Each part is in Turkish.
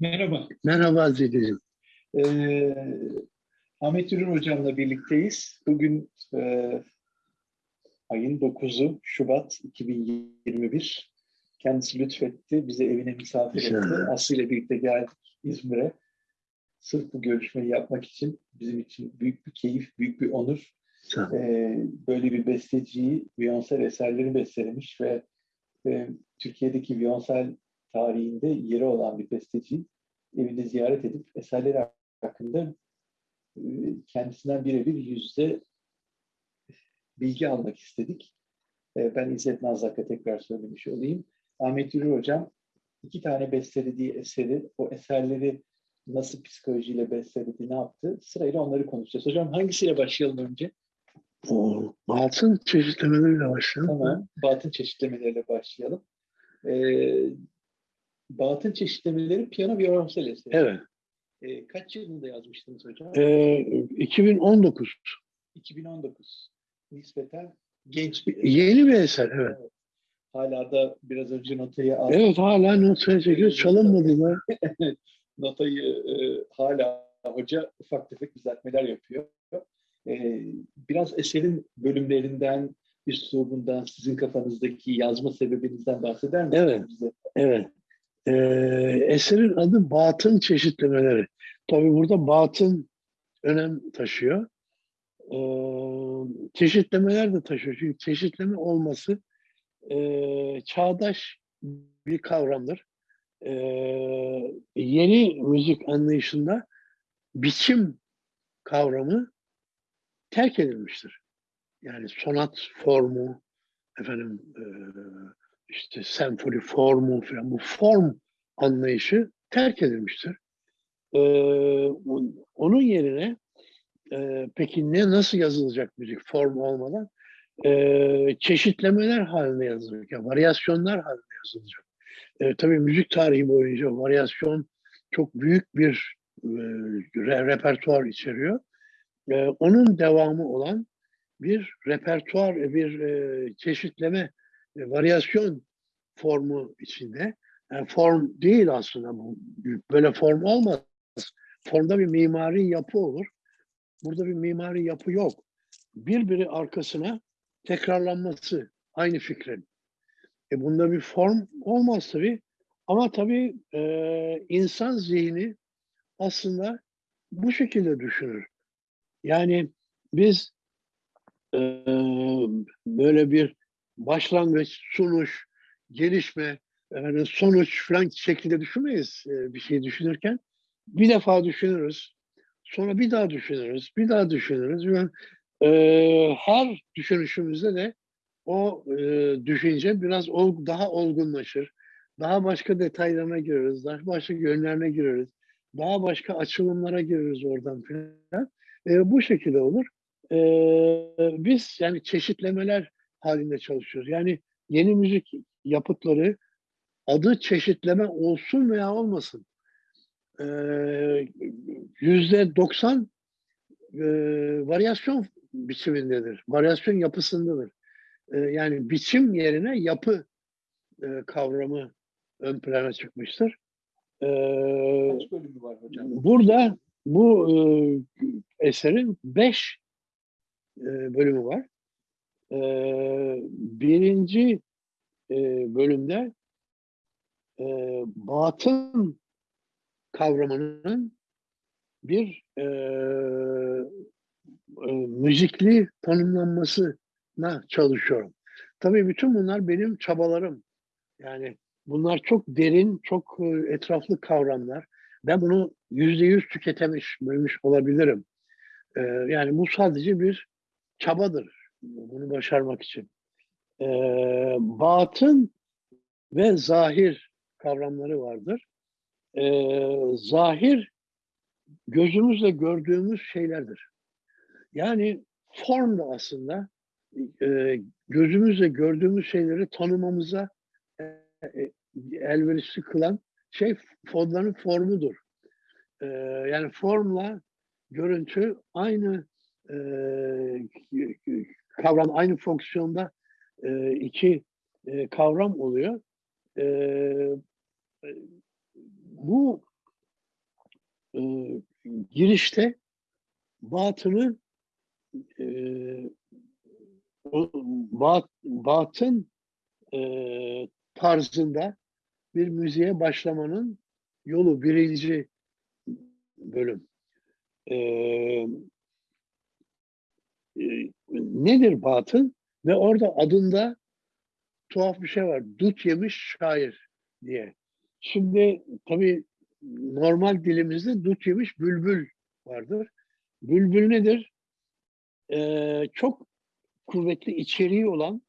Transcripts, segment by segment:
Merhaba. Merhaba Zeli'cim. Ee, Ahmet Ürün Hocam'la birlikteyiz. Bugün e, ayın 9'u Şubat 2021. Kendisi lütfetti. Bize evine misafir etti. İnşallah. Aslı ile birlikte geldik İzmir'e. Sırf bu görüşmeyi yapmak için bizim için büyük bir keyif, büyük bir onur. Ee, böyle bir besteciyi Beyoncé eserleri bestelemiş ve e, Türkiye'deki Beyoncé tarihinde yeri olan bir besteciyi evinde ziyaret edip eserleri hakkında e, kendisinden birebir yüzde bilgi almak istedik. E, Ben İzzet Nazlık'a tekrar söylemiş olayım. Ahmet Yürü Hocam iki tane bestelediği eseri, o eserleri nasıl psikolojiyle besteledi, ne yaptı? Sırayla onları konuşacağız. Hocam hangisiyle başlayalım önce? O altın çeşitlemeleriyle başlayalım. Tamam. Batın çeşitlemeleriyle başlayalım. Ee, batın çeşitlemeleri piyano violonsel eseri. Evet. Ee, kaç yılında yazmıştınız hocam? Ee, 2019. 2019. Nispeten genç bir Yeni bir eser. Evet. Hala da biraz önce notayı aldım. Evet hala notaya çekiyor. Çalınmadı mı? Notayı e, hala hoca ufak tefek düzeltmeler yapıyor. E, biraz eserin bölümlerinden, üslubundan, sizin kafanızdaki yazma sebebinizden bahseder misiniz Evet. bize? Evet. Ee, eserin adı Batın Çeşitlemeleri. Tabii burada batın önem taşıyor. Ee, çeşitlemeler de taşıyor. Çünkü çeşitleme olması e, çağdaş bir kavramdır. Ee, yeni müzik anlayışında biçim kavramı terk edilmiştir. Yani sonat formu, efendim e, işte senfoni formu falan bu form anlayışı terk edilmiştir. Ee, on- onun yerine e, peki ne nasıl yazılacak müzik form olmadan? Ee, çeşitlemeler halinde yazılacak, yani varyasyonlar halinde yazılacak. Ee, tabii müzik tarihi boyunca varyasyon çok büyük bir e, re- repertuar içeriyor. Ee, onun devamı olan bir repertuar, bir e, çeşitleme, e, varyasyon formu içinde. Yani form değil aslında bu. Böyle form olmaz. Formda bir mimari yapı olur. Burada bir mimari yapı yok. Birbiri arkasına tekrarlanması aynı fikrin. E bunda bir form olmaz tabii. Ama tabii e, insan zihni aslında bu şekilde düşünür. Yani biz e, böyle bir başlangıç, sunuş, gelişme, efendim, sonuç falan şeklinde düşünmeyiz e, bir şey düşünürken. Bir defa düşünürüz, sonra bir daha düşünürüz, bir daha düşünürüz. ve e, her düşünüşümüzde de o e, düşünce biraz ol- daha olgunlaşır. Daha başka detaylarına gireriz, daha başka yönlerine gireriz. Daha başka açılımlara gireriz oradan filan. E, bu şekilde olur. E, biz yani çeşitlemeler halinde çalışıyoruz. Yani yeni müzik yapıtları adı çeşitleme olsun veya olmasın. E, Yüzde 90 e, varyasyon biçimindedir. Varyasyon yapısındadır. E, yani biçim yerine yapı e, kavramı ön plana çıkmıştır. E, Kaç bölümü var hocam? Burada bu e, eserin beş e, bölümü var. E, birinci e, bölümde e, batın kavramının bir e, e, müzikli tanımlanmasına çalışıyorum. Tabii bütün bunlar benim çabalarım. Yani bunlar çok derin, çok e, etraflı kavramlar. Ben bunu yüzde yüz tüketemiş, bilmiş olabilirim. Ee, yani bu sadece bir çabadır bunu başarmak için. Ee, batın ve zahir kavramları vardır. Ee, zahir gözümüzle gördüğümüz şeylerdir. Yani form da aslında e, gözümüzle gördüğümüz şeyleri tanımamıza e, e, elverişli kılan şey fonların formudur. Ee, yani formla görüntü aynı e, kavram, aynı fonksiyonda e, iki e, kavram oluyor. E, bu e, girişte batını e, bat, batın e, tarzında bir müziğe başlamanın yolu birinci bölüm. E, e, nedir batın? Ve orada adında tuhaf bir şey var. Dut yemiş şair diye. Şimdi tabii normal dilimizde dut yemiş bülbül vardır. Bülbül nedir? Ee, çok kuvvetli içeriği olan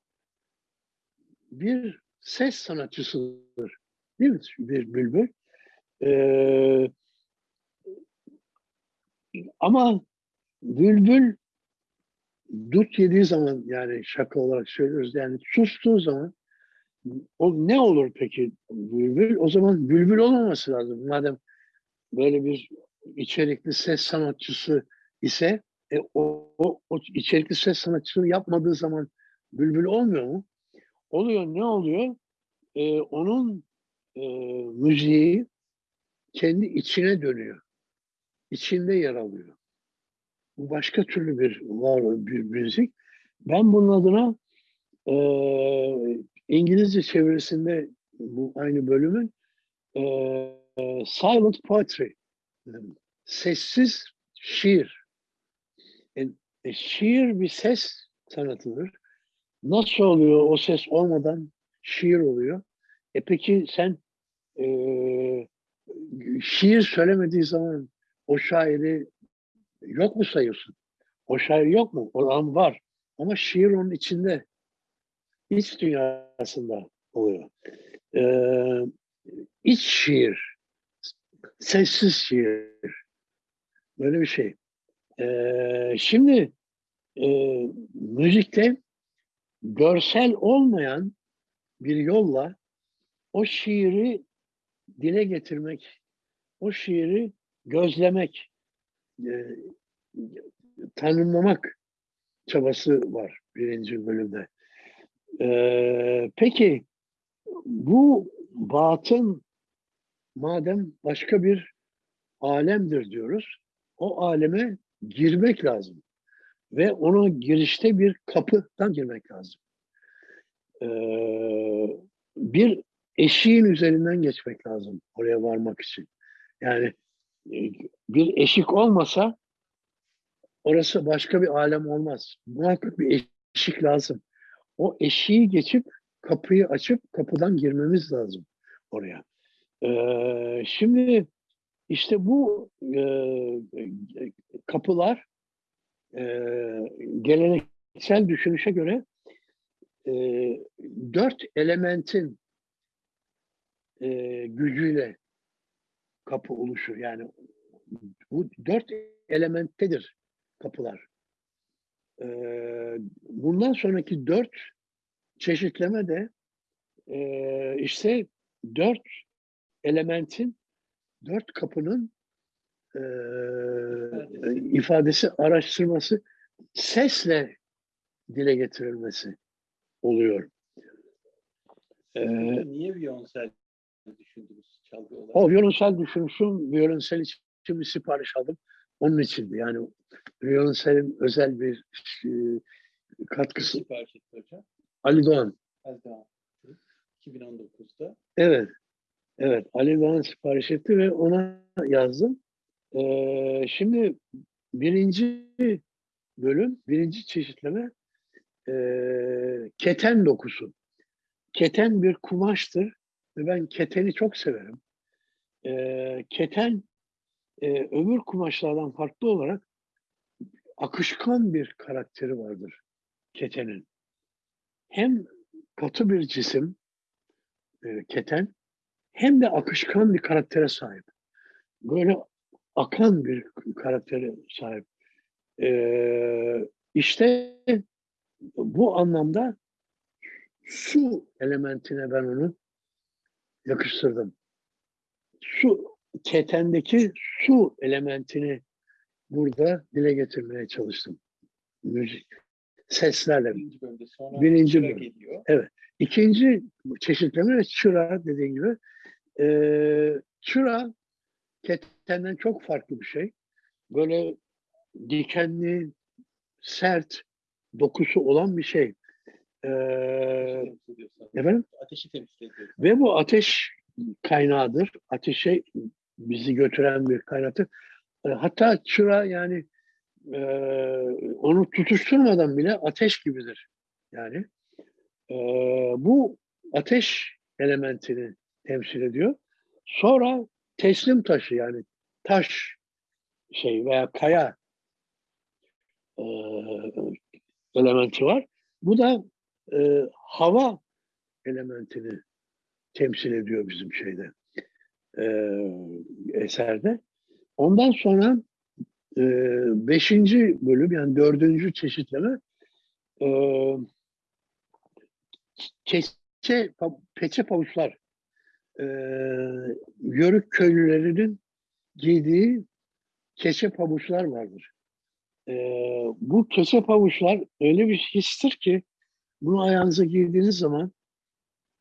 bir ses sanatçısıdır. Değil mi? Bir bülbül. Ee, ama bülbül dut yediği zaman yani şaka olarak söylüyoruz yani sustuğu zaman o ne olur peki bülbül? O zaman bülbül olmaması lazım. Madem böyle bir içerikli ses sanatçısı ise e, o, o, o içerikli ses sanatçısını yapmadığı zaman bülbül olmuyor mu? Oluyor. Ne oluyor? E, onun e, müziği kendi içine dönüyor. İçinde yer alıyor. Bu başka türlü bir var bir müzik. Ben bunun adına e, İngilizce çevirisinde bu aynı bölümün e, silent poetry sessiz şiir. E, e, şiir bir ses sanatıdır. Nasıl oluyor o ses olmadan şiir oluyor? E peki sen e, şiir söylemediği zaman o şairi yok mu sayıyorsun? O şair yok mu? O an var. Ama şiir onun içinde. iç dünyasında oluyor. Ee, iç şiir. Sessiz şiir. Böyle bir şey. Ee, şimdi e, müzikte görsel olmayan bir yolla o şiiri dile getirmek, o şiiri gözlemek, e, tanımlamak çabası var birinci bölümde. E, peki bu batın madem başka bir alemdir diyoruz, o aleme girmek lazım. Ve ona girişte bir kapıdan girmek lazım. Ee, bir eşiğin üzerinden geçmek lazım oraya varmak için. Yani bir eşik olmasa orası başka bir alem olmaz. Muhakkak bir eşik lazım. O eşiği geçip kapıyı açıp kapıdan girmemiz lazım oraya. Ee, şimdi işte bu e, kapılar e, geleneksel düşünüşe göre e, dört elementin e, gücüyle kapı oluşur. Yani bu dört elementtedir kapılar. E, bundan sonraki dört çeşitleme de e, işte dört elementin, dört kapının e, ifadesi, araştırması, sesle dile getirilmesi oluyor. Ee, Niye viyonsel düşündünüz çalgı olarak? O viyonsel düşünüşüm, viyonsel için bir sipariş aldım. Onun içindi. Yani viyonselin özel bir e, katkısı. Sipariş etti hocam. Ali Doğan. Az daha 2019'da. Evet. Evet. Ali Doğan sipariş etti ve ona yazdım. Ee, şimdi birinci bölüm, birinci çeşitleme e, keten dokusu. Keten bir kumaştır ve ben keteni çok severim. E, keten e, öbür kumaşlardan farklı olarak akışkan bir karakteri vardır ketenin. Hem katı bir cisim e, keten hem de akışkan bir karaktere sahip. Böyle akan bir karaktere sahip. Ee, işte bu anlamda su elementine ben onu yakıştırdım. Su, ketendeki su elementini burada dile getirmeye çalıştım. Müzik, seslerle. Birinci bölümde sonra Birinci bölüm. geliyor. İkinci çeşitleme çıra dediğin gibi. Ee, çıra ketenden çok farklı bir şey. Böyle dikenli, sert dokusu olan bir şey. Sanırım. efendim? Ateşi temsil ediyor. Ve bu ateş kaynağıdır. Ateşe bizi götüren bir kaynaktır. E, Hatta çıra yani e, onu tutuşturmadan bile ateş gibidir. Yani e, bu ateş elementini temsil ediyor. Sonra teslim taşı yani taş şey veya kaya e, elementi var. Bu da e, hava elementini temsil ediyor bizim şeyde e, eserde. Ondan sonra e, beşinci bölüm yani dördüncü çeşitleme e, keçe, peçe pavuçlar e, yörük köylülerinin giydiği keçe pabuçlar vardır. E, bu keçe pabuçlar öyle bir histir ki bunu ayağınıza giydiğiniz zaman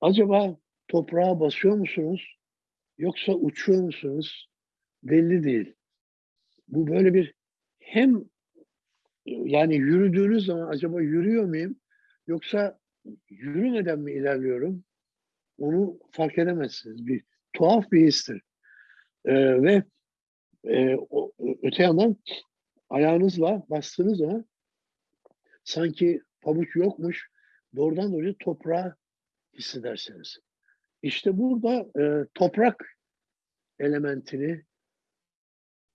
acaba toprağa basıyor musunuz yoksa uçuyor musunuz belli değil. Bu böyle bir hem yani yürüdüğünüz zaman acaba yürüyor muyum yoksa yürümeden mi ilerliyorum onu fark edemezsiniz. Bir tuhaf bir histir. Ee, ve e, o, öte yandan ayağınızla bastığınız zaman sanki pabuç yokmuş doğrudan doğruya toprağa hissedersiniz. İşte burada e, toprak elementini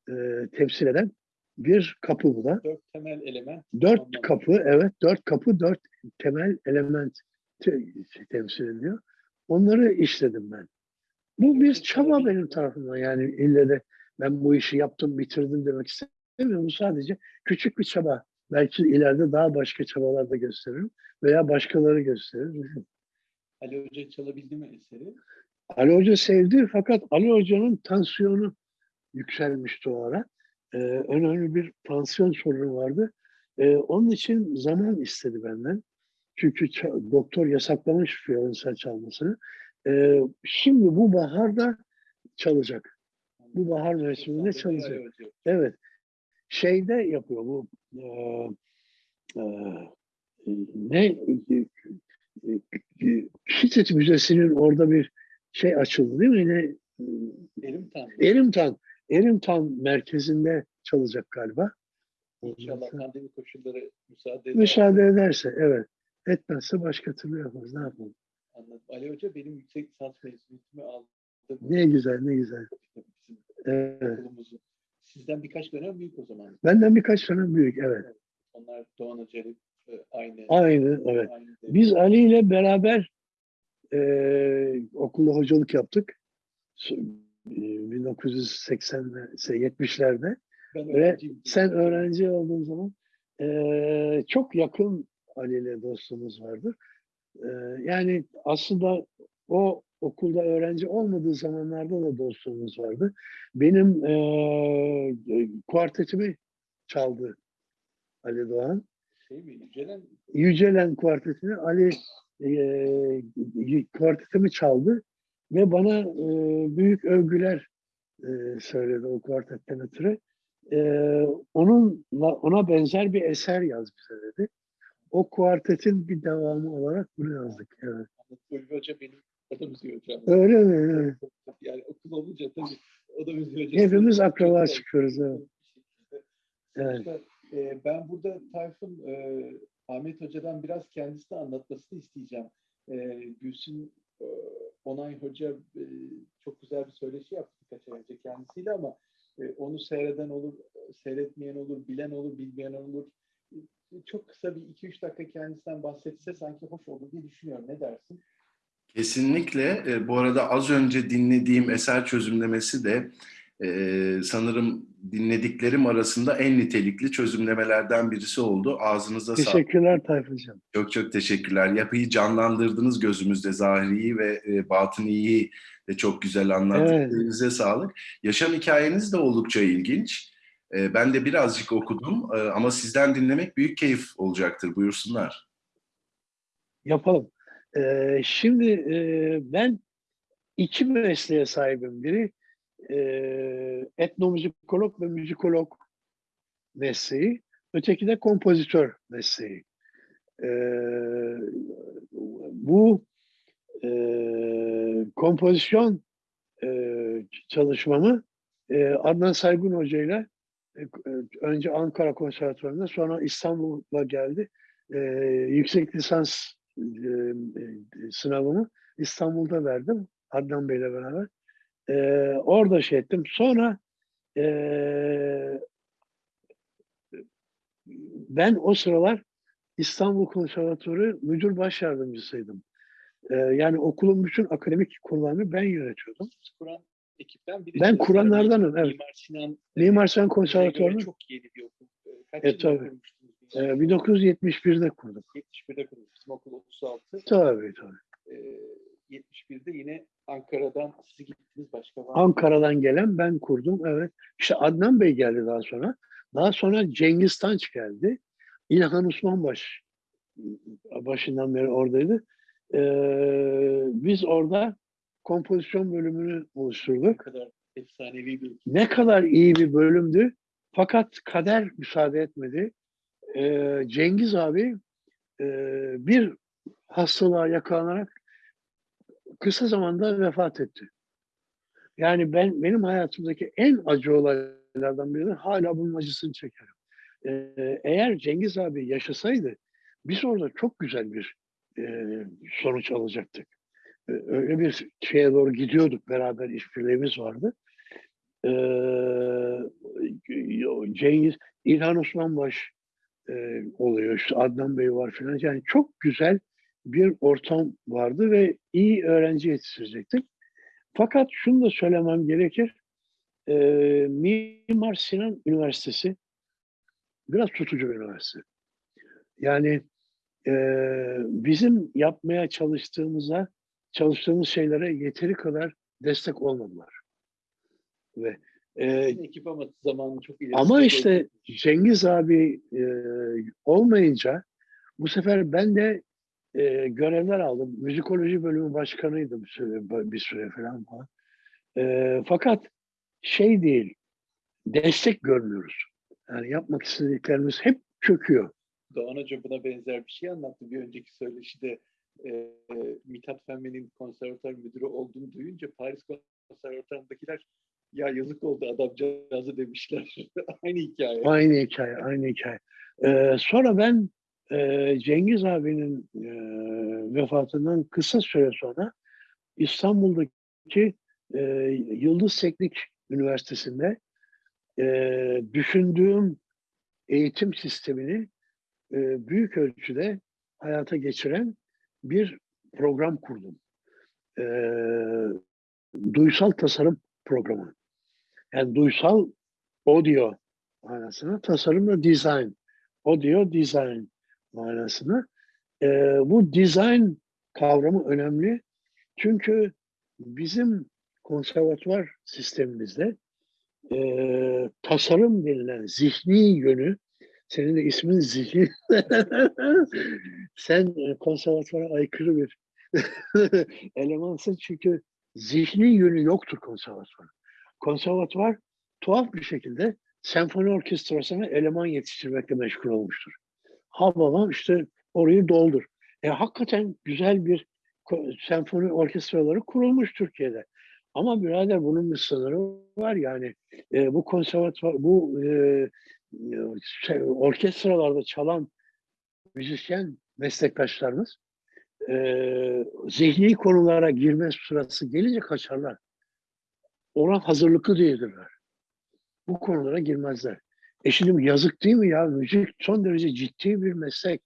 e, temsil eden bir kapı bu da. Dört temel element. Dört anlamında. kapı, evet dört kapı, dört temel element te- temsil ediyor. Onları işledim ben. Bu bir çaba benim tarafımdan yani ille de ben bu işi yaptım, bitirdim demek istemiyorum. Bu sadece küçük bir çaba. Belki ileride daha başka çabalar da gösteririm veya başkaları gösterir. Ali Hoca çalabildi mi eseri? Ali Hoca sevdi fakat Ali Hoca'nın tansiyonu yükselmişti o ara. Ee, önemli bir tansiyon sorunu vardı. Ee, onun için zaman istedi benden. Çünkü doktor yasaklamış violonsel çalmasını. Ee, şimdi bu baharda çalacak. Bu bahar mevsiminde çalacak. Evet. Şeyde yapıyor bu e, e, ne e, e, Hitit Müzesi'nin orada bir şey açıldı değil mi? Ne, Elim tam. Erimtan, Erimtan merkezinde çalacak galiba. İnşallah pandemi koşulları müsaade eder. Müsaade ederse, evet. Etmezse başka türlü yaparız. Ne yapalım? Anladım. Ali Hoca benim yüksek lisans mezuniyetimi aldı. Ne güzel, ne güzel. Evet. okulumuzun. Sizden birkaç dönem büyük o zaman. Benden birkaç sene büyük, evet. Onlar Doğan Hoca'yla e, aynı. Aynı, evet. aynı Biz Ali ile beraber e, okulda hocalık yaptık. S- e, 1980'lerde, Ben ve sen öğrenci olduğun zaman e, çok yakın Ali ile dostluğumuz vardır. E, yani aslında o okulda öğrenci olmadığı zamanlarda da dostluğumuz vardı. Benim e, kuartetimi çaldı Ali Doğan. Şey mi? Yücelen Yücelen kuartetini Ali e, kuartetimi çaldı ve bana e, büyük övgüler e, söyledi o kuartetten ötürü. E, onunla, ona benzer bir eser yaz bize dedi. O kuartetin bir devamı olarak bunu yazdık. Evet. Ulvi Hoca benim o da müziği hocam. Öyle mi? Evet. Yani okul olunca tabii o da müziği hocası. Hepimiz akraba çıkıyoruz. Evet. Evet. Sonuçta, e, ben burada Tayfun e, Ahmet Hoca'dan biraz kendisini anlatmasını isteyeceğim. E, Gülsün e, Onay Hoca e, çok güzel bir söyleşi yaptı birkaç ay önce kendisiyle ama e, onu seyreden olur, seyretmeyen olur, bilen olur, bilmeyen olur. Çok kısa bir 2-3 dakika kendisinden bahsetse sanki hoş olur diye düşünüyorum. Ne dersin? Kesinlikle. E, bu arada az önce dinlediğim eser çözümlemesi de e, sanırım dinlediklerim arasında en nitelikli çözümlemelerden birisi oldu. Ağzınıza sağlık. Teşekkürler Tayfuncuğum. Çok çok teşekkürler. Yapıyı canlandırdınız gözümüzde. Zahiri'yi ve e, Batıni'yi de çok güzel anlattınız. Evet. Elinize sağlık. Yaşam hikayeniz de oldukça ilginç. E, ben de birazcık okudum e, ama sizden dinlemek büyük keyif olacaktır. Buyursunlar. Yapalım. Ee, şimdi e, ben iki mesleğe sahibim. Biri e, etnomüzikolog ve müzikolog mesleği, öteki de kompozitör mesleği. E, bu kompozisyon çalışmamı e, Adnan Saygun Hoca ile önce Ankara Konservatuvarı'nda sonra İstanbul'a geldi. E, yüksek lisans e, e, sınavımı İstanbul'da verdim Adnan Bey'le beraber. E, orada şey ettim. Sonra e, ben o sıralar İstanbul Konservatuvarı müdür baş yardımcısıydım. E, yani okulun bütün akademik konularını ben yönetiyordum. kuran ekipten biri. Ben kuranlardanım, evet. Mimar Sinan Mimar Sinan Konservatuvarı'nı çok yeni bir okul. Ee, Kaç E, tabii. kurmuştunuz? e, 1971'de kurduk. 71'de kurmuş. Bizim okul 36. Tabii tabii. Ee, 71'de yine Ankara'dan siz gittiniz başka var mı? Ankara'dan gelen ben kurdum. Evet. İşte Adnan Bey geldi daha sonra. Daha sonra Cengiz Tanç geldi. İlhan Osmanbaş başından beri oradaydı. Ee, biz orada kompozisyon bölümünü Ne oluşturduk. kadar efsanevi bir Ne kadar iyi bir bölümdü. Fakat kader müsaade etmedi. Ee, Cengiz abi e, bir hastalığa yakalanarak kısa zamanda vefat etti. Yani ben benim hayatımdaki en acı olaylardan biri hala bunun acısını çekerim. Ee, eğer Cengiz abi yaşasaydı biz orada çok güzel bir e, sonuç alacaktık. Ee, öyle bir şeye doğru gidiyorduk beraber işbirliğimiz vardı. Ee, Cengiz, İlhan Osmanbaş e, oluyor. İşte Adnan Bey var filan. Yani çok güzel bir ortam vardı ve iyi öğrenci yetiştirecektik. Fakat şunu da söylemem gerekir. E, Mimar Sinan Üniversitesi biraz tutucu bir üniversite. Yani e, bizim yapmaya çalıştığımıza, çalıştığımız şeylere yeteri kadar destek olmadılar. Ve e, ekip ama zamanı çok ileri. ama işte Cengiz abi e, olmayınca bu sefer ben de e, görevler aldım. Müzikoloji bölümü başkanıydım bir süre, bir süre falan. falan. E, fakat şey değil, destek görmüyoruz. Yani yapmak istediklerimiz hep çöküyor. Doğan Hoca buna benzer bir şey anlattı. Bir önceki söyleşide e, Mithat Fenmen'in konservatuar müdürü olduğunu duyunca Paris konservatuarındakiler ya yazık oldu adamcağızı demişler. Aynı hikaye. Aynı hikaye, aynı hikaye. Ee, sonra ben e, Cengiz abinin e, vefatından kısa süre sonra İstanbul'daki e, Yıldız Teknik Üniversitesi'nde e, düşündüğüm eğitim sistemini e, büyük ölçüde hayata geçiren bir program kurdum. E, duysal tasarım programı. Yani duysal audio manasına, tasarım da design. Audio design manasına. E, bu design kavramı önemli. Çünkü bizim konservatuvar sistemimizde e, tasarım denilen zihni yönü, senin de ismin zihni, sen e, konservatuvara aykırı bir elemansın çünkü zihni yönü yoktur konservatuvar. Konservatuvar tuhaf bir şekilde senfoni orkestrasına eleman yetiştirmekle meşgul olmuştur. Ha babam işte orayı doldur. E, hakikaten güzel bir senfoni orkestraları kurulmuş Türkiye'de. Ama birader bunun bir sınırı var yani. E, bu konservatuvar, bu e, şey, orkestralarda çalan müzisyen meslektaşlarımız e, zihni konulara girme sırası gelince kaçarlar. Ona hazırlıklı değildirler. Bu konulara girmezler. E şimdi yazık değil mi ya? Müzik son derece ciddi bir meslek.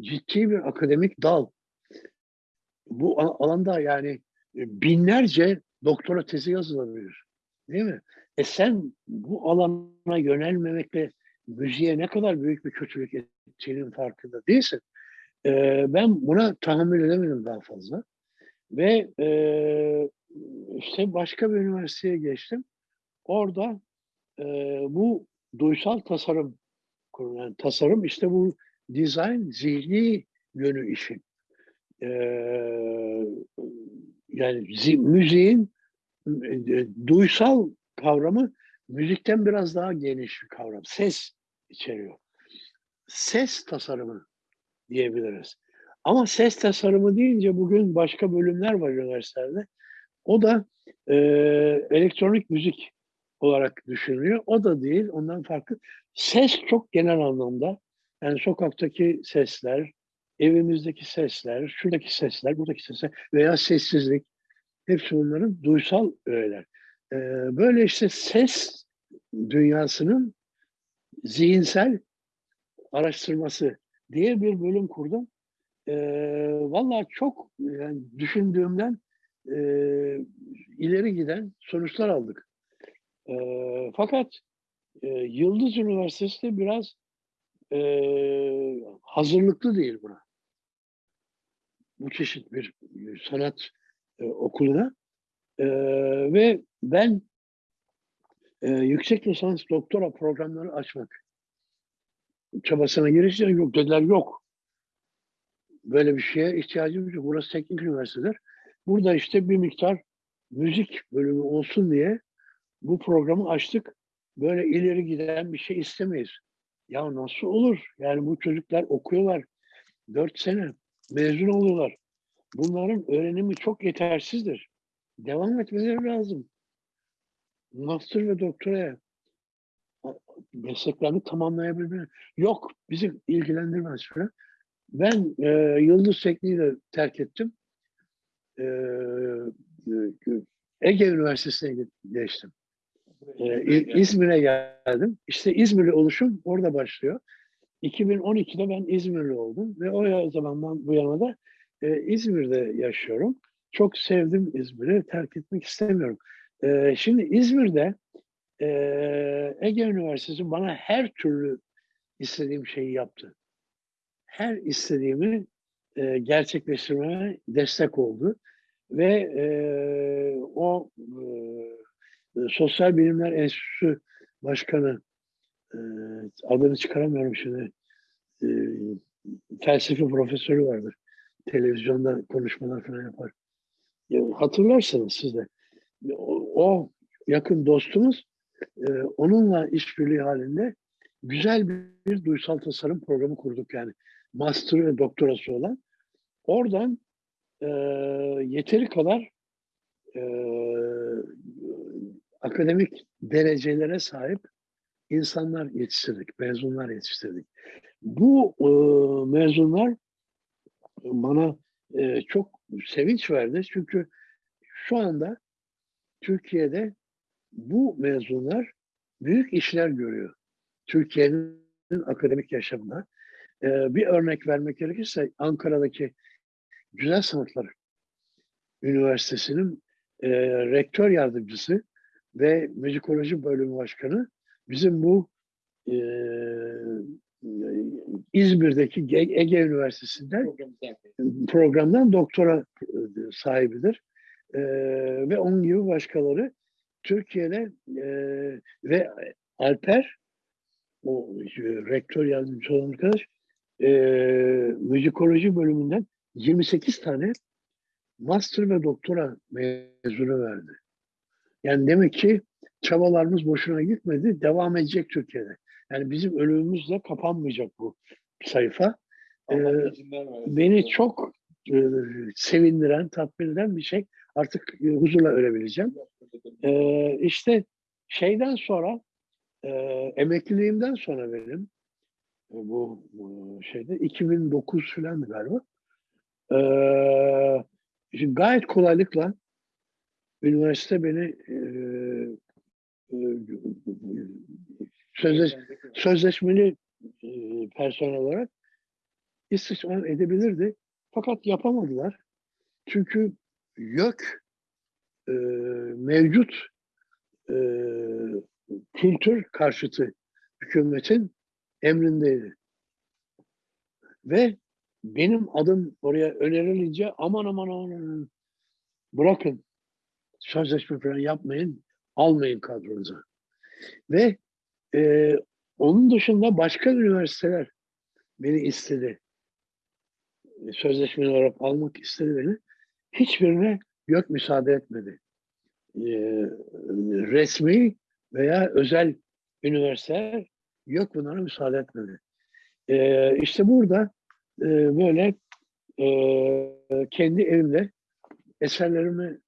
Ciddi bir akademik dal. Bu alanda yani e, binlerce doktora tezi yazılabilir. Değil mi? E sen bu alana yönelmemekle müziğe ne kadar büyük bir kötülük ettiğinin farkında değilsin. E, ben buna tahammül edemedim daha fazla. Ve e, işte başka bir üniversiteye geçtim. Orada e, bu duysal tasarım kurulan tasarım işte bu design zihni yönü işin. E, yani zi- müziğin e, duysal kavramı müzikten biraz daha geniş bir kavram. Ses içeriyor. Ses tasarımı diyebiliriz. Ama ses tasarımı deyince bugün başka bölümler var üniversitelerde. O da e, elektronik müzik olarak düşünülüyor. O da değil, ondan farklı. Ses çok genel anlamda. Yani sokaktaki sesler, evimizdeki sesler, şuradaki sesler, buradaki sesler veya sessizlik. Hepsi bunların duysal öğeler. Ee, böyle işte ses dünyasının zihinsel araştırması diye bir bölüm kurdum. Ee, Valla çok yani düşündüğümden e, ileri giden sonuçlar aldık. E, fakat e, Yıldız Üniversitesi de biraz e, hazırlıklı değil buna. Bu çeşit bir sanat e, okuluna. E, ve ben e, yüksek lisans doktora programları açmak çabasına girişte yok dediler yok. Böyle bir şeye ihtiyacımız yok. Burası teknik üniversitedir. Burada işte bir miktar müzik bölümü olsun diye bu programı açtık. Böyle ileri giden bir şey istemeyiz. Ya nasıl olur? Yani bu çocuklar okuyorlar. Dört sene mezun oluyorlar. Bunların öğrenimi çok yetersizdir. Devam etmeleri lazım. Master ve doktoraya mesleklerini tamamlayabilmeleri. Yok, bizi ilgilendirmez falan. Ben e, Yıldız Tekniği de terk ettim. E, Ege Üniversitesi'ne geçtim. E, İzmir'e geldim. İşte İzmirli oluşum orada başlıyor. 2012'de ben İzmirli oldum ve o zamandan bu yana da e, İzmir'de yaşıyorum. Çok sevdim İzmir'i, terk etmek istemiyorum. E, şimdi İzmir'de e, Ege Üniversitesi bana her türlü istediğim şeyi yaptı. Her istediğimi e, gerçekleştirmeme destek oldu. Ve e, o e, Sosyal Bilimler Enstitüsü Başkanı e, adını çıkaramıyorum şimdi e, felsefe profesörü vardır. Televizyonda konuşmalar falan yapar. Hatırlarsınız siz de. O, o yakın dostumuz e, onunla işbirliği halinde güzel bir, bir duysal tasarım programı kurduk yani. Master ve doktorası olan. Oradan e, yeteri kadar e, akademik derecelere sahip insanlar yetiştirdik, mezunlar yetiştirdik. Bu e, mezunlar bana e, çok sevinç verdi çünkü şu anda Türkiye'de bu mezunlar büyük işler görüyor. Türkiye'nin akademik yaşamında. E, bir örnek vermek gerekirse Ankara'daki Güzel Sanatlar Üniversitesi'nin e, rektör yardımcısı ve müzikoloji bölümü başkanı bizim bu İzmir'deki Ege Üniversitesi'nden programdan doktora sahibidir. E, ve onun gibi başkaları Türkiye'de e, ve Alper o rektör yardımcısı olan arkadaş e, müzikoloji bölümünden 28 tane master ve doktora mezunu verdi. Yani demek ki çabalarımız boşuna gitmedi, devam edecek Türkiye'de. Yani bizim ölümümüzle kapanmayacak bu sayfa. Ee, beni çok e, sevindiren, tatmin eden bir şey. Artık e, huzurla ölebileceğim. Ee, işte şeyden sonra, e, emekliliğimden sonra benim, e, bu, bu şeyde 2009 falan galiba. Ee, şimdi gayet kolaylıkla üniversite beni e, e, sözleş, sözleşmeli e, personel olarak istismar edebilirdi. Fakat yapamadılar. Çünkü YÖK e, mevcut e, kültür karşıtı hükümetin emrindeydi. Ve benim adım oraya önerilince aman aman aman bırakın sözleşme falan yapmayın, almayın kadronuza. Ve e, onun dışında başka üniversiteler beni istedi. Sözleşmeli olarak almak istedi beni. Hiçbirine yok müsaade etmedi. e, resmi veya özel üniversiteler yok bunlara müsaade etmedi. E, işte burada e, böyle e, kendi evimde eserlerimi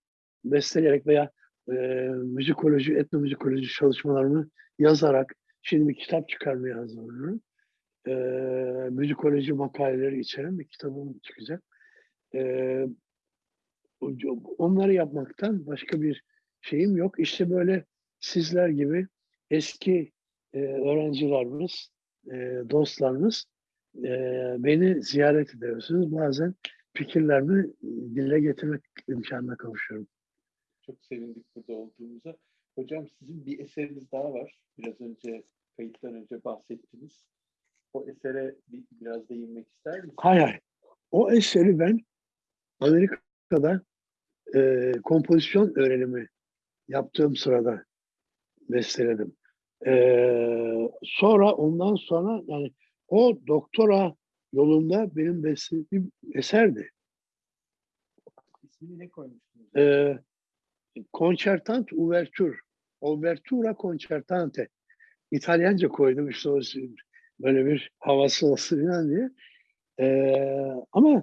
besteleyerek veya e, müzikoloji, etnomüzikoloji çalışmalarımı yazarak şimdi bir kitap çıkarmaya hazırlanıyorum. E, müzikoloji makaleleri içeren bir kitabım çıkacak. E, onları yapmaktan başka bir şeyim yok. İşte böyle sizler gibi eski e, öğrencilerimiz, e, dostlarımız e, beni ziyaret ediyorsunuz. Bazen fikirlerimi dile getirmek imkanına kavuşuyorum. Çok sevindik burada olduğumuza. Hocam sizin bir eseriniz daha var. Biraz önce kayıttan önce bahsettiniz. O esere bir, biraz değinmek ister misiniz? Hay hay. O eseri ben Amerika'da e, kompozisyon öğrenimi yaptığım sırada besteledim. E, sonra ondan sonra yani o doktora yolunda benim beslediğim eserdi. İsmini ne koymuştunuz? E, Concertant Ouverture. Ouvertura Concertante. İtalyanca koydum işte o böyle bir havası olsun falan diye. Ee, ama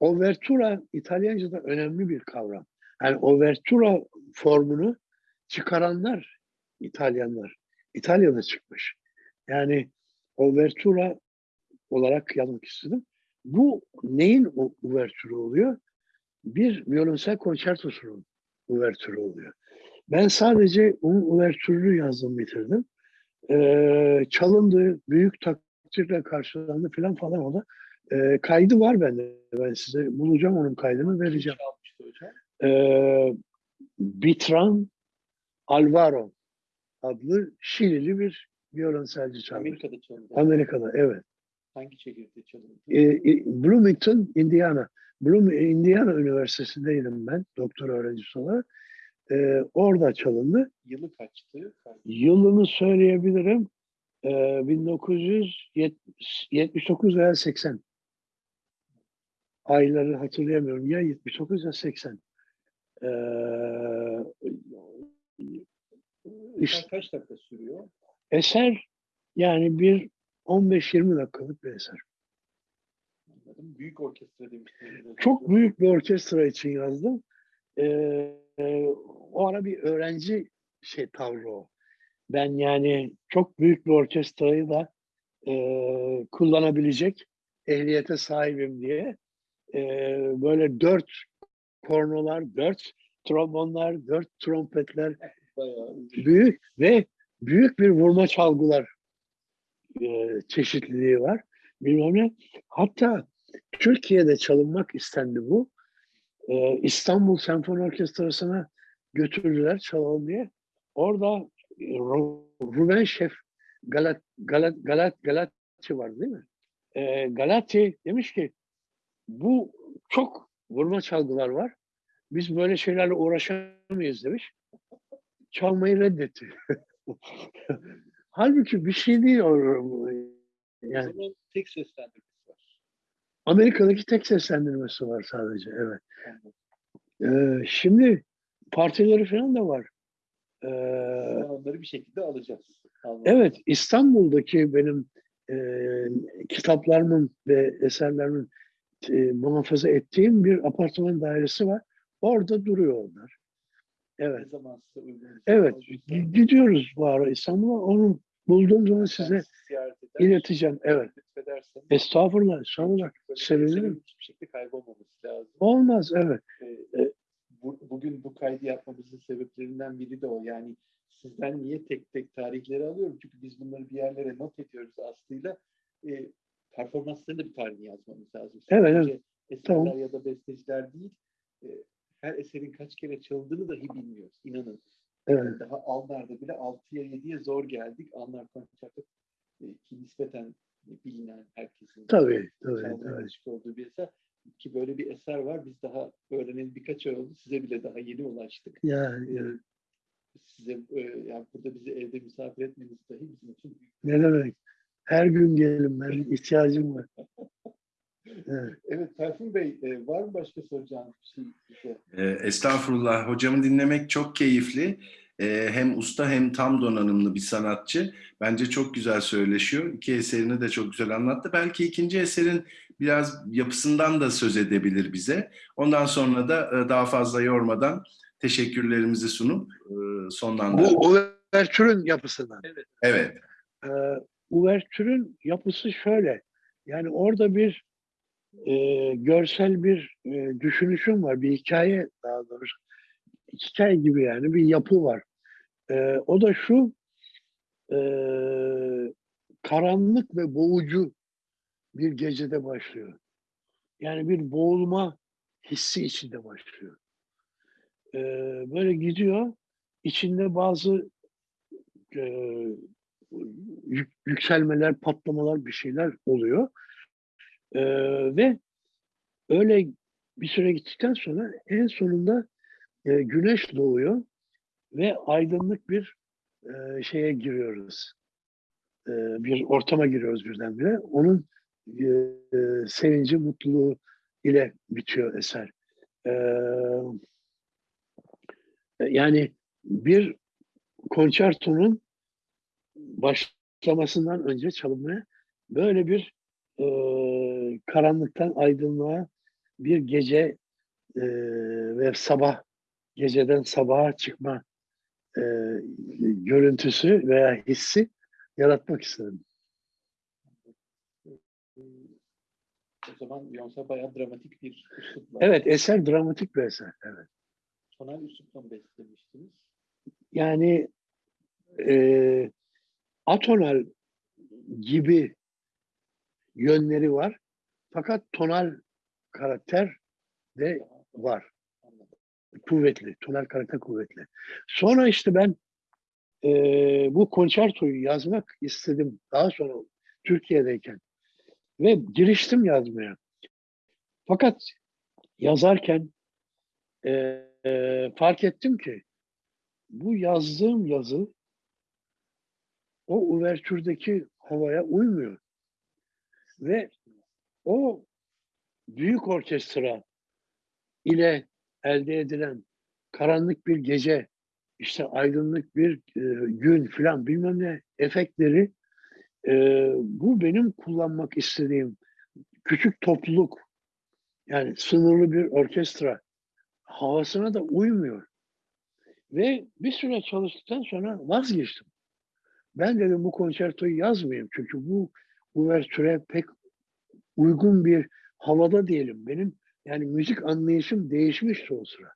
Overtura İtalyanca'da önemli bir kavram. Yani Overtura formunu çıkaranlar İtalyanlar. İtalya'da çıkmış. Yani Overtura olarak yazmak istedim. Bu neyin Overtura oluyor? Bir violonsel konçertosunun Overtura oluyor. Ben sadece onun Overture'unu yazdım bitirdim. Ee, çalındı, büyük takdirle karşılandı falan falan o da. Ee, kaydı var bende. Ben size bulacağım onun kaydını vereceğim. Ee, Bitran Alvaro adlı Şilili bir violonselci çalmış. Amerika'da çalındı. Amerika'da evet. Hangi şehirde çalındı? Ee, Bloomington, Indiana. Bloom, Indiana Üniversitesi'ndeydim ben doktor öğrencisi olarak. Ee, orada çalındı. Yılı kaçtı? Yılını söyleyebilirim. Ee, 1979 veya 80. Ayları hatırlayamıyorum. Ya 79 ya 80. Ee, işte Kaç dakika sürüyor? eser yani bir 15-20 dakikalık bir eser. Anladım. Büyük orkestra demiştiniz. Çok büyük bir orkestra için yazdım. Ee, e, o ara bir öğrenci şey tavrı o. Ben yani çok büyük bir orkestrayı da e, kullanabilecek ehliyete sahibim diye e, böyle dört kornolar, dört trombonlar, dört trompetler Bayağı büyük ve büyük bir vurma çalgılar e, çeşitliliği var. Bilmem ne. Hatta Türkiye'de çalınmak istendi bu. E, İstanbul Senfoni Orkestrası'na götürdüler çalalım diye. Orada e, Ru- Ruben Şef Galat, Galat, Galat, Galatçı var değil mi? E, Galati demiş ki bu çok vurma çalgılar var. Biz böyle şeylerle uğraşamayız demiş. Çalmayı reddetti. Halbuki bir şey değil o. O Yani zaman tek seslendirmesi var. Amerika'daki tek seslendirmesi var sadece. Evet. Ee, şimdi partileri falan da var. Ee, onları bir şekilde alacağız. Anladım. evet, İstanbul'daki benim e, kitaplarımın ve eserlerimin e, muhafaza ettiğim bir apartman dairesi var. Orada duruyor onlar. Evet. Evet, gidiyoruz bu ara İstanbul'a. Onu bulduğum zaman size ileteceğim. Evet. Estağfurullah, bir Sevinirim. Hiçbir şekilde kaybolmaması lazım. Olmaz, evet. Ee, bu, bugün bu kaydı yapmamızın sebeplerinden biri de o. Yani sizden niye tek tek tarihleri alıyorum? Çünkü biz bunları bir yerlere not ediyoruz aslıyla. Ee, performansların da bir tarihini yazmamız lazım. Evet, Sadece eserler Tamam. ya da besteciler değil. e, her eserin kaç kere çalındığını dahi bilmiyoruz. İnanın. Evet. Yani daha Alnar'da bile 6'ya 7'ye zor geldik. Alnar konçerto e, ki nispeten bilinen herkesin Tabii, tabii, tabii. olduğu bir eser. Ki böyle bir eser var. Biz daha öğreneli birkaç ay oldu. Size bile daha yeni ulaştık. Ya, Ee, ya. size e, yani burada bizi evde misafir etmeniz dahi bizim için büyük Ne demek? Her gün gelin ben ihtiyacım var. Evet. Evet Tayfun Bey, e, var mı başka soracağınız bir şey bize? Ee, estağfurullah. Hocamı dinlemek çok keyifli. Ee, hem usta hem tam donanımlı bir sanatçı. Bence çok güzel söyleşiyor. İki eserini de çok güzel anlattı. Belki ikinci eserin biraz yapısından da söz edebilir bize. Ondan sonra da e, daha fazla yormadan teşekkürlerimizi sunup e, sonlandıralım. Bu uvertürün yapısından. Evet. Ee, uvertürün yapısı şöyle. Yani orada bir e, görsel bir e, düşünüşüm var. Bir hikaye daha doğrusu. Hikaye gibi yani bir yapı var. E, o da şu e, karanlık ve boğucu bir gecede başlıyor. Yani bir boğulma hissi içinde başlıyor. E, böyle gidiyor. İçinde bazı e, yük- yükselmeler, patlamalar bir şeyler oluyor. Ee, ve öyle bir süre gittikten sonra en sonunda e, güneş doğuyor ve aydınlık bir e, şeye giriyoruz. E, bir ortama giriyoruz birdenbire. Onun e, e, sevinci, mutluluğu ile bitiyor eser. E, yani bir konçertonun başlamasından önce çalınmaya böyle bir e, karanlıktan aydınlığa bir gece e, ve sabah geceden sabaha çıkma e, görüntüsü veya hissi yaratmak istedim. O zaman Beyoncé bayağı dramatik bir üslup var. Evet eser dramatik bir eser. Evet. Tonal üslupla mı beslemiştiniz? Yani e, atonal gibi yönleri var. Fakat tonal karakter de var. Kuvvetli. Tonal karakter kuvvetli. Sonra işte ben e, bu konçertoyu yazmak istedim. Daha sonra Türkiye'deyken. Ve giriştim yazmaya. Fakat yazarken e, e, fark ettim ki bu yazdığım yazı o uvertürdeki havaya uymuyor. Ve o büyük orkestra ile elde edilen karanlık bir gece, işte aydınlık bir e, gün filan bilmem ne efektleri e, bu benim kullanmak istediğim küçük topluluk yani sınırlı bir orkestra havasına da uymuyor. Ve bir süre çalıştıktan sonra vazgeçtim. Ben dedim bu konçertoyu yazmayayım çünkü bu uvertüre pek uygun bir havada diyelim. Benim yani müzik anlayışım değişmişti o sıra.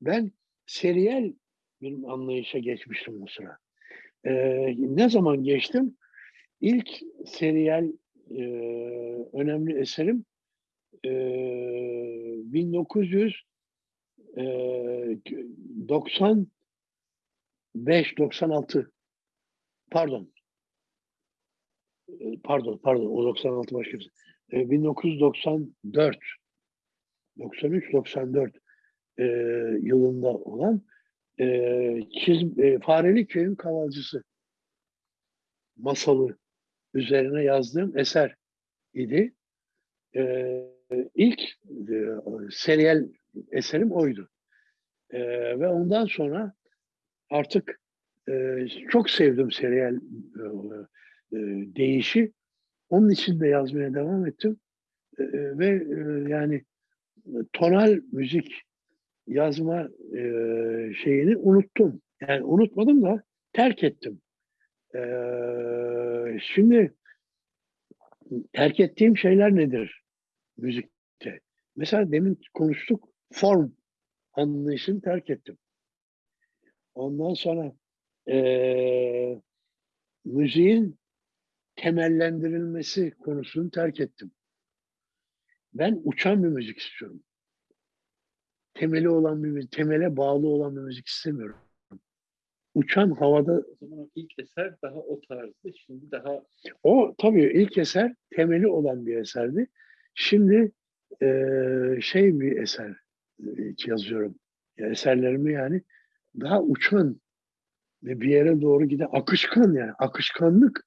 Ben seriyel bir anlayışa geçmiştim o sıra. Ee, ne zaman geçtim? İlk seriyel e, önemli eserim e, 1995-96 pardon E, pardon pardon o 96 başka bir şey. E, 1994 93-94 e, yılında olan e, çiz, e, Fareli Köy'ün Kavalcısı masalı üzerine yazdığım eser idi. E, ilk e, seriyel eserim oydu. E, ve ondan sonra artık e, çok sevdim seriyel e, e, değişi. Onun için de yazmaya devam ettim. E, ve e, yani tonal müzik yazma e, şeyini unuttum. Yani unutmadım da terk ettim. E, şimdi terk ettiğim şeyler nedir müzikte? Mesela demin konuştuk form anlayışını terk ettim. Ondan sonra e, müziğin temellendirilmesi konusunu terk ettim. Ben uçan bir müzik istiyorum. Temeli olan bir temele bağlı olan bir müzik istemiyorum. Uçan havada O zaman ilk eser daha o tarzdı. Şimdi daha o tabii ilk eser temeli olan bir eserdi. Şimdi eee, şey bir eser eee, yazıyorum. Ya eserlerimi yani daha uçan ve bir yere doğru giden akışkan yani akışkanlık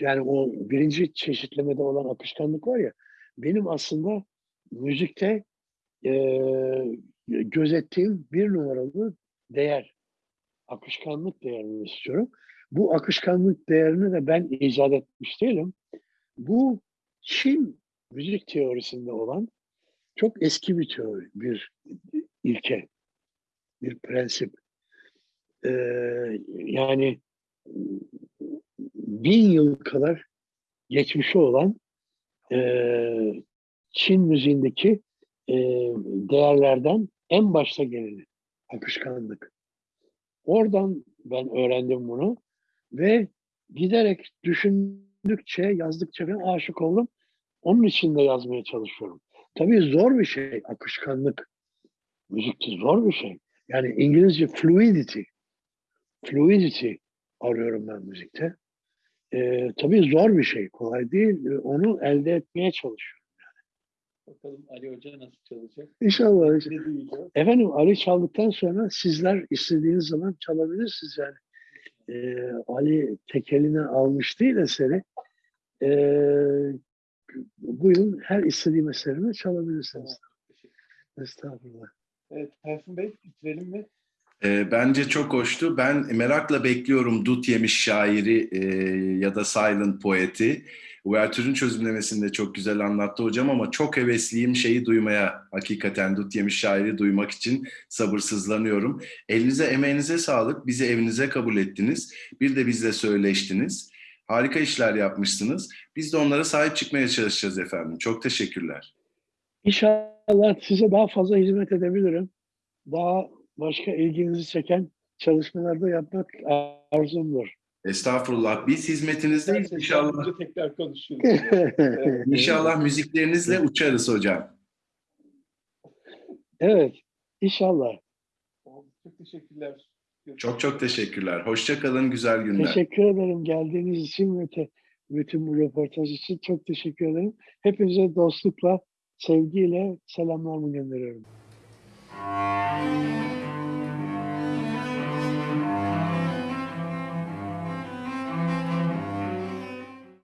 yani o birinci çeşitlemede olan akışkanlık var ya benim aslında müzikte eee, gözettiğim bir numaralı değer. Akışkanlık değerini istiyorum. Bu akışkanlık değerini de ben icat etmiş değilim. Bu Çin müzik teorisinde olan çok eski bir teori, bir ilke, bir prensip. Eee, yani bin yıl kadar geçmişi olan eee, Çin müziğindeki eee, değerlerden en başta geleni akışkanlık. Oradan ben öğrendim bunu ve giderek düşündükçe, yazdıkça ben aşık oldum. Onun için de yazmaya çalışıyorum. Tabii zor bir şey akışkanlık. Müzikte zor bir şey. Yani İngilizce fluidity. Fluidity arıyorum ben müzikte. Ee, tabii zor bir şey. Kolay değil. Ee, Onu elde etmeye çalışıyorum. Bakalım Ali Hoca nasıl çalacak? İnşallah. Ne? Efendim Ali çaldıktan sonra sizler istediğiniz zaman çalabilirsiniz yani. Ee, Ali tekeline almış değil eseri. Ee, buyurun her istediğim eserimi çalabilirsiniz. Estağfurullah. Evet, Tayfun Bey bitirelim mi? E, bence çok hoştu. Ben merakla bekliyorum Dut Yemiş şairi e, ya da Silent Poet'i. Uvertür'ün çözümlemesini de çok güzel anlattı hocam ama çok hevesliyim şeyi duymaya. Hakikaten Dut Yemiş şairi duymak için sabırsızlanıyorum. Elinize emeğinize sağlık. Bizi evinize kabul ettiniz. Bir de bizle söyleştiniz. Harika işler yapmışsınız. Biz de onlara sahip çıkmaya çalışacağız efendim. Çok teşekkürler. İnşallah size daha fazla hizmet edebilirim. Daha başka ilginizi çeken çalışmalarda yapmak arzumdur. Estağfurullah. Biz hizmetinizdeyiz. İnşallah, önce tekrar konuşuruz. İnşallah müziklerinizle uçarız hocam. evet, inşallah. Çok teşekkürler. Çok çok teşekkürler. Hoşça kalın. Güzel günler. Teşekkür ederim geldiğiniz için ve te- bütün bu röportaj için çok teşekkür ederim. Hepinize dostlukla, sevgiyle selamlarımı gönderiyorum.